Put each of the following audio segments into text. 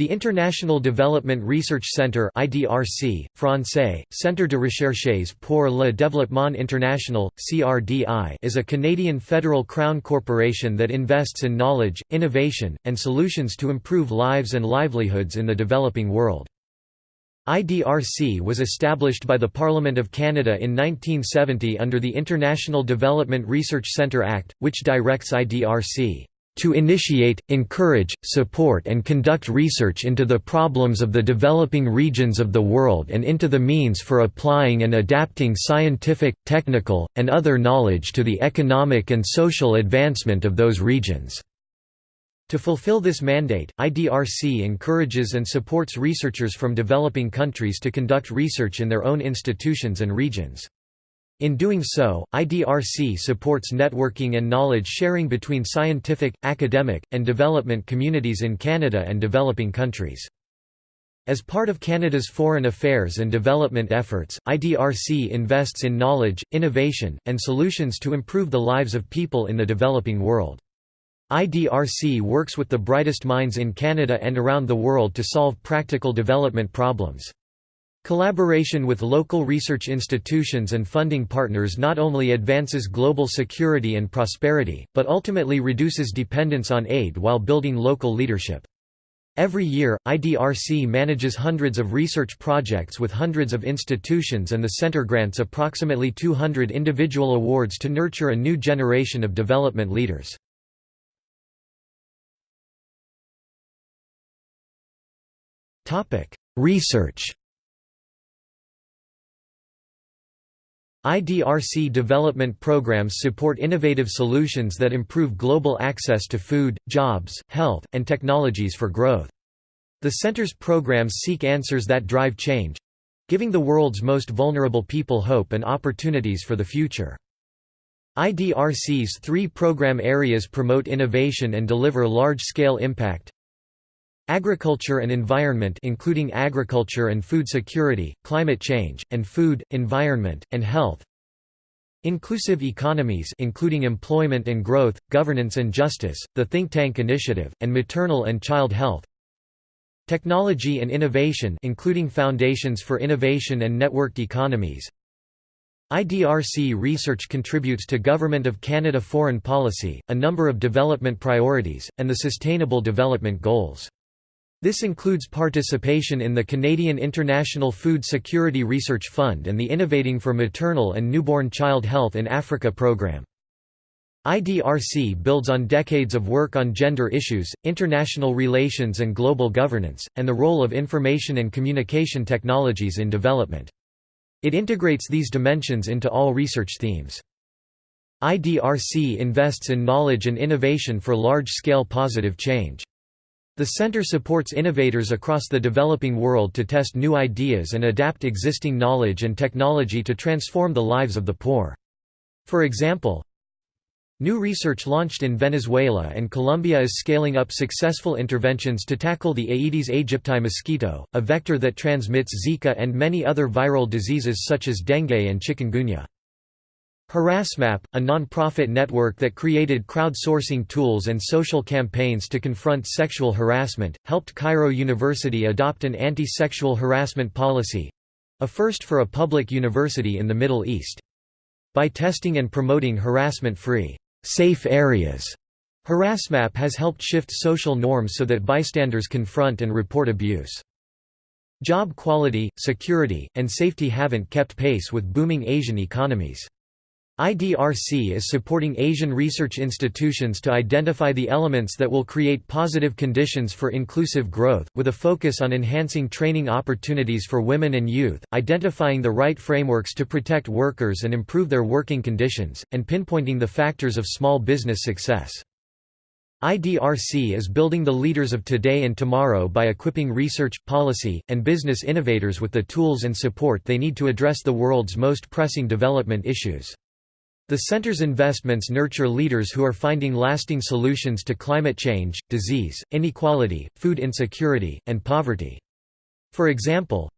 The International Development Research Centre IDRC, Francais, Centre de Recherches pour le Développement International, CRDI is a Canadian federal crown corporation that invests in knowledge, innovation, and solutions to improve lives and livelihoods in the developing world. IDRC was established by the Parliament of Canada in 1970 under the International Development Research Centre Act, which directs IDRC to initiate, encourage, support and conduct research into the problems of the developing regions of the world and into the means for applying and adapting scientific, technical, and other knowledge to the economic and social advancement of those regions." To fulfill this mandate, IDRC encourages and supports researchers from developing countries to conduct research in their own institutions and regions. In doing so, IDRC supports networking and knowledge sharing between scientific, academic, and development communities in Canada and developing countries. As part of Canada's foreign affairs and development efforts, IDRC invests in knowledge, innovation, and solutions to improve the lives of people in the developing world. IDRC works with the brightest minds in Canada and around the world to solve practical development problems. Collaboration with local research institutions and funding partners not only advances global security and prosperity, but ultimately reduces dependence on aid while building local leadership. Every year, IDRC manages hundreds of research projects with hundreds of institutions and the center grants approximately 200 individual awards to nurture a new generation of development leaders. Research IDRC development programs support innovative solutions that improve global access to food, jobs, health, and technologies for growth. The center's programs seek answers that drive change—giving the world's most vulnerable people hope and opportunities for the future. IDRC's three program areas promote innovation and deliver large-scale impact Agriculture and environment including agriculture and food security, climate change, and food, environment, and health. Inclusive economies including employment and growth, governance and justice, the Think Tank Initiative, and maternal and child health. Technology and innovation including foundations for innovation and networked economies. IDRC research contributes to Government of Canada foreign policy, a number of development priorities, and the Sustainable Development Goals. This includes participation in the Canadian International Food Security Research Fund and the Innovating for Maternal and Newborn Child Health in Africa program. IDRC builds on decades of work on gender issues, international relations and global governance, and the role of information and communication technologies in development. It integrates these dimensions into all research themes. IDRC invests in knowledge and innovation for large-scale positive change. The center supports innovators across the developing world to test new ideas and adapt existing knowledge and technology to transform the lives of the poor. For example, New research launched in Venezuela and Colombia is scaling up successful interventions to tackle the Aedes aegypti mosquito, a vector that transmits Zika and many other viral diseases such as dengue and chikungunya. Harassmap, a non-profit network that created crowdsourcing tools and social campaigns to confront sexual harassment, helped Cairo University adopt an anti-sexual harassment policy—a first for a public university in the Middle East. By testing and promoting harassment-free, safe areas, Harassmap has helped shift social norms so that bystanders confront and report abuse. Job quality, security, and safety haven't kept pace with booming Asian economies. IDRC is supporting Asian research institutions to identify the elements that will create positive conditions for inclusive growth, with a focus on enhancing training opportunities for women and youth, identifying the right frameworks to protect workers and improve their working conditions, and pinpointing the factors of small business success. IDRC is building the leaders of today and tomorrow by equipping research, policy, and business innovators with the tools and support they need to address the world's most pressing development issues. The center's investments nurture leaders who are finding lasting solutions to climate change, disease, inequality, food insecurity, and poverty. For example,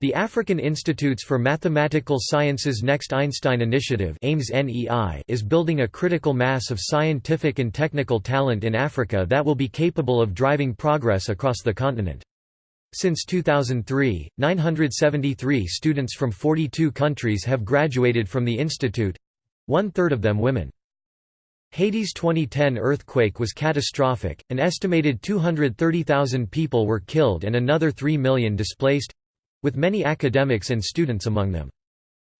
The African Institutes for Mathematical Sciences Next Einstein Initiative is building a critical mass of scientific and technical talent in Africa that will be capable of driving progress across the continent. Since 2003, 973 students from 42 countries have graduated from the institute—one-third of them women. Haiti's 2010 earthquake was catastrophic, an estimated 230,000 people were killed and another 3 million displaced with many academics and students among them.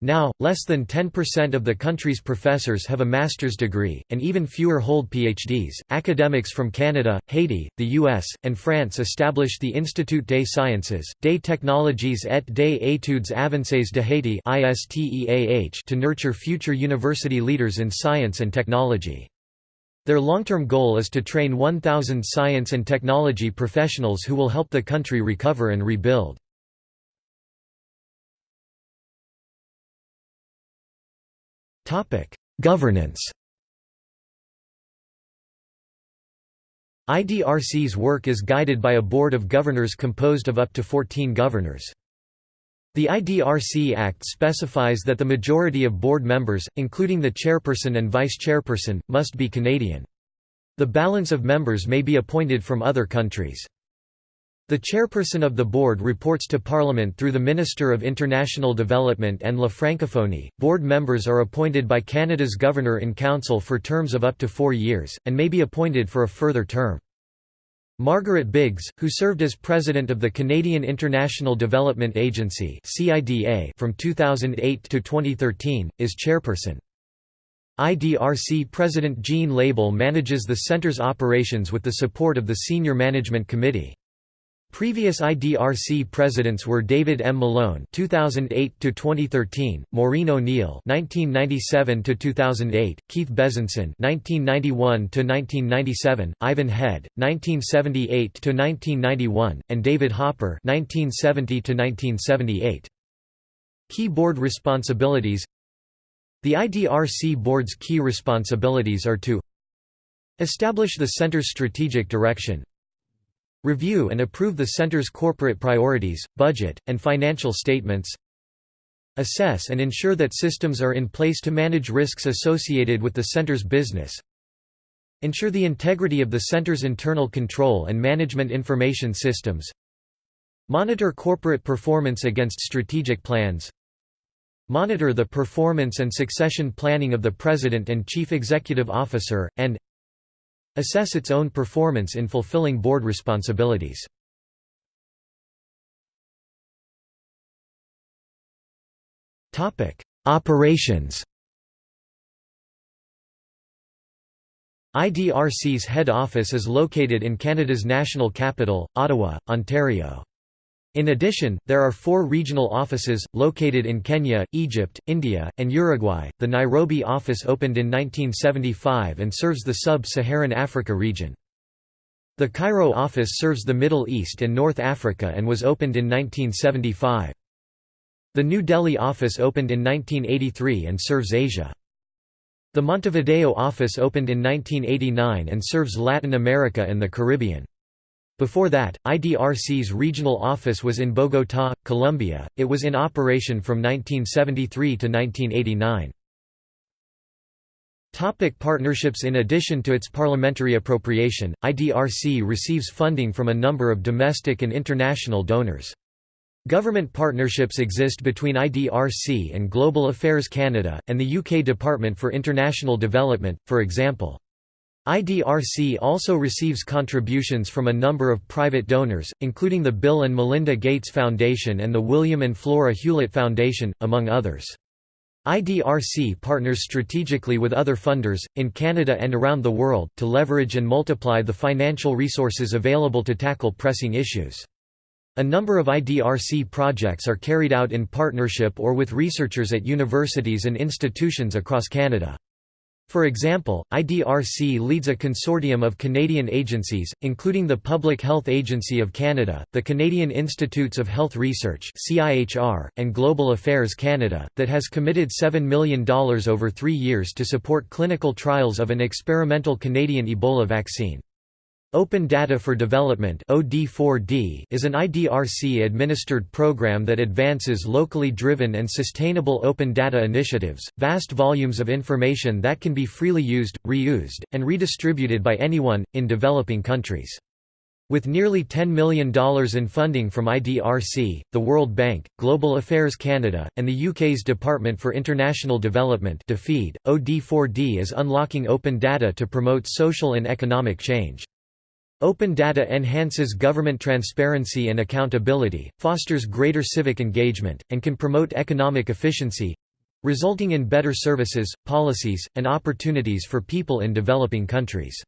Now, less than 10% of the country's professors have a master's degree, and even fewer hold PhDs. Academics from Canada, Haiti, the US, and France established the Institut des Sciences, des Technologies et des Études Avancées de Haiti to nurture future university leaders in science and technology. Their long-term goal is to train 1,000 science and technology professionals who will help the country recover and rebuild. Governance IDRC's work is guided by a board of governors composed of up to 14 governors. The IDRC Act specifies that the majority of board members, including the chairperson and vice-chairperson, must be Canadian. The balance of members may be appointed from other countries. The chairperson of the board reports to Parliament through the Minister of International Development and La Francophonie. Board members are appointed by Canada's Governor-in-Council for terms of up to four years, and may be appointed for a further term. Margaret Biggs, who served as president of the Canadian International Development Agency from 2008 to 2013, is chairperson. IDRC President Jean Lebel manages the centre's operations with the support of the Senior Management Committee. Previous IDRC presidents were David M. Malone (2008–2013), Maureen O'Neill (1997–2008), Keith Bezanson (1991–1997), Ivan Head (1978–1991), and David Hopper (1970–1978). Key board responsibilities. The IDRC board's key responsibilities are to establish the center's strategic direction, Review and approve the Center's corporate priorities, budget, and financial statements. Assess and ensure that systems are in place to manage risks associated with the Center's business. Ensure the integrity of the Center's internal control and management information systems. Monitor corporate performance against strategic plans. Monitor the performance and succession planning of the President and Chief Executive Officer, and assess its own performance in fulfilling board responsibilities. Operations IDRC's head office is located in Canada's national capital, Ottawa, Ontario. In addition, there are four regional offices, located in Kenya, Egypt, India, and Uruguay. The Nairobi office opened in 1975 and serves the sub Saharan Africa region. The Cairo office serves the Middle East and North Africa and was opened in 1975. The New Delhi office opened in 1983 and serves Asia. The Montevideo office opened in 1989 and serves Latin America and the Caribbean. Before that, IDRC's regional office was in Bogotá, Colombia. It was in operation from 1973 to 1989. Topic partnerships In addition to its parliamentary appropriation, IDRC receives funding from a number of domestic and international donors. Government partnerships exist between IDRC and Global Affairs Canada, and the UK Department for International Development, for example. IDRC also receives contributions from a number of private donors, including the Bill and Melinda Gates Foundation and the William and Flora Hewlett Foundation, among others. IDRC partners strategically with other funders, in Canada and around the world, to leverage and multiply the financial resources available to tackle pressing issues. A number of IDRC projects are carried out in partnership or with researchers at universities and institutions across Canada. For example, IDRC leads a consortium of Canadian agencies, including the Public Health Agency of Canada, the Canadian Institutes of Health Research and Global Affairs Canada, that has committed $7 million over three years to support clinical trials of an experimental Canadian Ebola vaccine. Open Data for Development is an IDRC-administered program that advances locally driven and sustainable open data initiatives, vast volumes of information that can be freely used, reused, and redistributed by anyone, in developing countries. With nearly $10 million in funding from IDRC, the World Bank, Global Affairs Canada, and the UK's Department for International Development DFID, OD4D is unlocking open data to promote social and economic change. Open data enhances government transparency and accountability, fosters greater civic engagement, and can promote economic efficiency—resulting in better services, policies, and opportunities for people in developing countries.